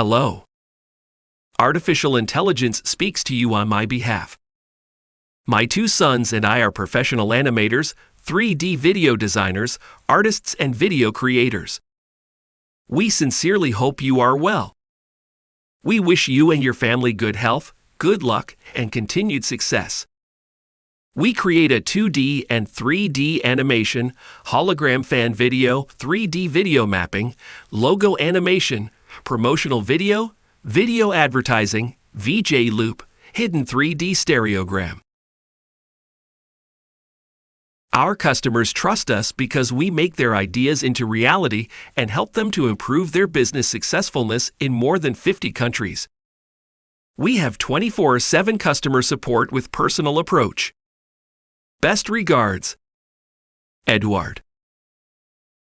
Hello. Artificial intelligence speaks to you on my behalf. My two sons and I are professional animators, 3D video designers, artists, and video creators. We sincerely hope you are well. We wish you and your family good health, good luck, and continued success. We create a 2D and 3D animation, hologram fan video, 3D video mapping, logo animation, promotional video, video advertising, VJ loop, hidden 3D stereogram. Our customers trust us because we make their ideas into reality and help them to improve their business successfulness in more than 50 countries. We have 24 7 customer support with personal approach. Best regards, Edward.